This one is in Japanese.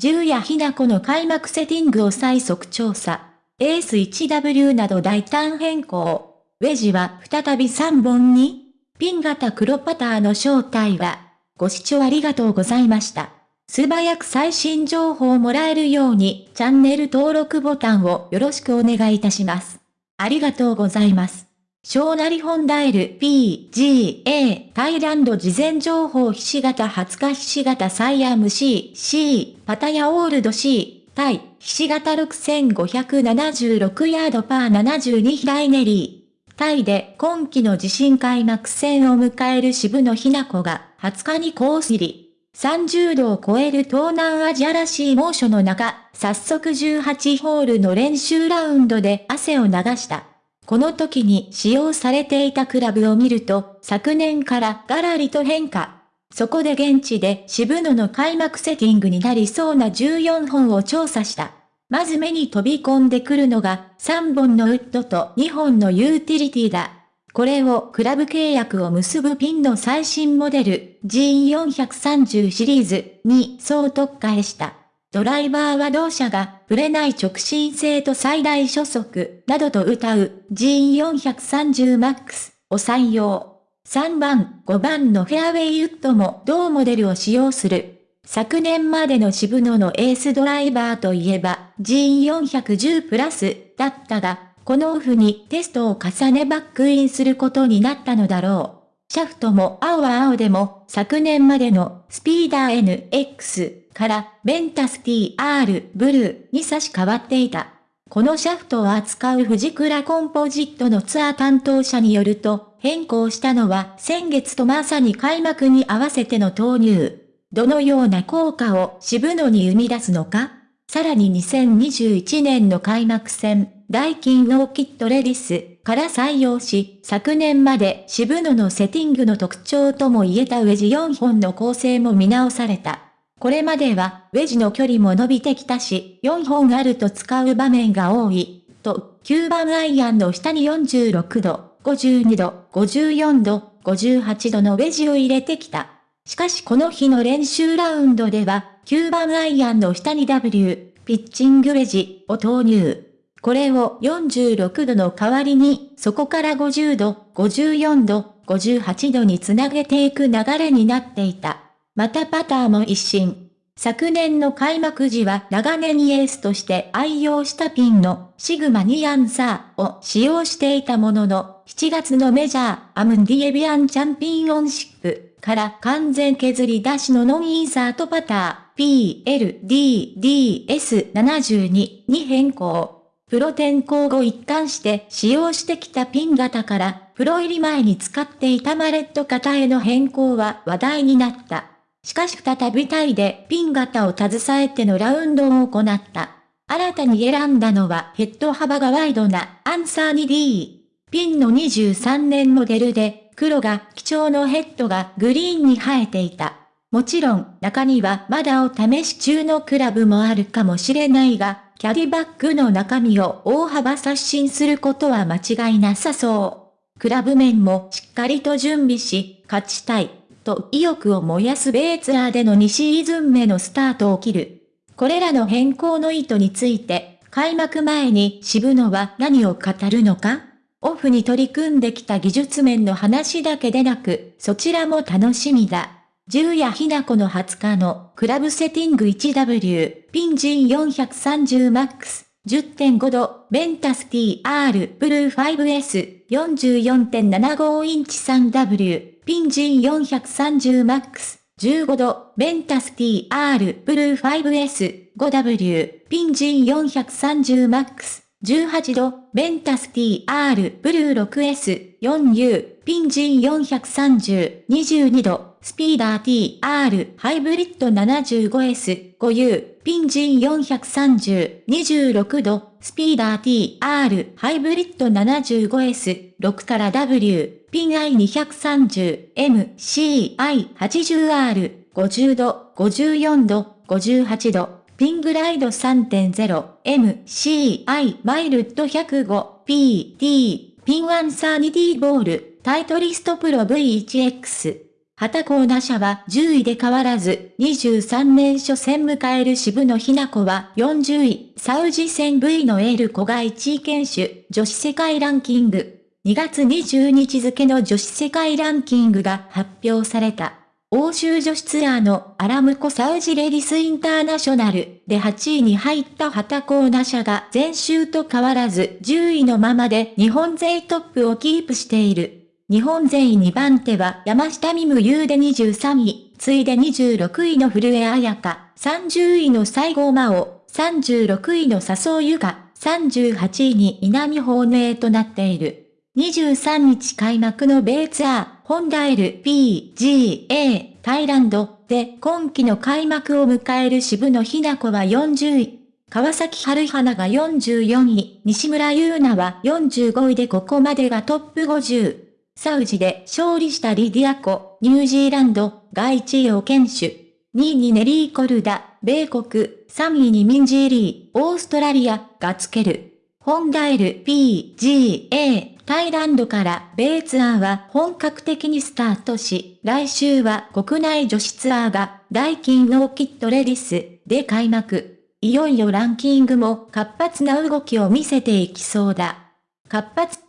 10やひなこの開幕セッティングを最速調査。エース 1W など大胆変更。ウェジは再び3本にピン型黒パターの正体は。ご視聴ありがとうございました。素早く最新情報をもらえるようにチャンネル登録ボタンをよろしくお願いいたします。ありがとうございます。小成本ダイル PGA タイランド事前情報ひし形20日ひし形サイアム C C パタヤオールド C タイひし形6576ヤードパー72平井ネリータイで今季の地震開幕戦を迎える渋野日向子が20日にコース入り30度を超える東南アジアらしい猛暑の中、早速18ホールの練習ラウンドで汗を流した。この時に使用されていたクラブを見ると、昨年からガラリと変化。そこで現地で渋野の開幕セッティングになりそうな14本を調査した。まず目に飛び込んでくるのが3本のウッドと2本のユーティリティだ。これをクラブ契約を結ぶピンの最新モデル G430 シリーズに総特化した。ドライバーは同社が、ぶれない直進性と最大初速、などと歌う G430MAX を採用。3番、5番のフェアウェイウッドも同モデルを使用する。昨年までの渋野のエースドライバーといえば G410 プラスだったが、このオフにテストを重ねバックインすることになったのだろう。シャフトも青は青でも、昨年までのスピーダー NX からベンタス TR ブルーに差し替わっていた。このシャフトを扱う藤倉コンポジットのツアー担当者によると、変更したのは先月とまさに開幕に合わせての投入。どのような効果を渋野に生み出すのかさらに2021年の開幕戦、ダイキンノーキットレディスから採用し、昨年まで渋野のセッティングの特徴とも言えたウェジ4本の構成も見直された。これまでは、ウェジの距離も伸びてきたし、4本あると使う場面が多い、と、9番アイアンの下に46度、52度、54度、58度のウェジを入れてきた。しかしこの日の練習ラウンドでは、9番アイアンの下に W、ピッチングウェジを投入。これを46度の代わりに、そこから50度、54度、58度につなげていく流れになっていた。またパターも一新。昨年の開幕時は長年エースとして愛用したピンのシグマニアンサーを使用していたものの、7月のメジャーアムンディエビアンチャンピオンシップから完全削り出しのノンイーサートパター PLDDS72 に変更。プロ転向後一貫して使用してきたピン型から、プロ入り前に使っていたマレット型への変更は話題になった。しかし再びタイでピン型を携えてのラウンドを行った。新たに選んだのはヘッド幅がワイドなアンサーに D。ピンの23年モデルで、黒が基調のヘッドがグリーンに生えていた。もちろん、中にはまだお試し中のクラブもあるかもしれないが、キャディバッグの中身を大幅刷新することは間違いなさそう。クラブ面もしっかりと準備し、勝ちたい、と意欲を燃やすベーツラーでの2シーズン目のスタートを切る。これらの変更の意図について、開幕前に渋野は何を語るのか？オフに取り組んできた技術面の話だけでなく、そちらも楽しみだ。十夜ひなこの20日のクラブセティング 1W ピンジン 430MAX 10.5度ベンタス TR ブルー 5S 44.75インチ 3W ピンジン 430MAX 15度ベンタス TR ブルー 5S 5W ピンジン 430MAX 18度、ベンタス TR ブルー 6S4U ピンジン430 22度、スピーダー TR ハイブリッド 75S5U ピンジン430 26度スピーダー TR ハイブリッド 75S6 から W ピン I230 MCI80R 50度54度58度ピングライド 3.0MCI マイルド 105PT ピンアンサーニティボール。タイトリストプロ V1X 旗コーナ社は10位で変わらず、23年初戦迎える渋野日向子は40位、サウジ戦 V のエール子が1位選手、女子世界ランキング。2月20日付の女子世界ランキングが発表された。欧州女子ツアーのアラムコサウジレディスインターナショナルで8位に入った旗コーナ社が前週と変わらず10位のままで日本勢トップをキープしている。日本勢2番手は山下美夢優で23位、次いで26位の古江彩香、30位の西郷真央、36位の笹生優香、38位に稲見本命となっている。23日開幕の米ツアー、ホンダ LPGA タイランドで今季の開幕を迎える渋野日向子は40位。川崎春花が44位、西村優奈は45位でここまでがトップ50。サウジで勝利したリディア・コ、ニュージーランドが1位を堅守。2位にネリー・コルダ、米国、3位にミンジー・リー、オーストラリアがつける。ホンダ LPGA タイランドから米ツアーは本格的にスタートし、来週は国内女子ツアーがダイキンオーキッドレディスで開幕。いよいよランキングも活発な動きを見せていきそうだ。活発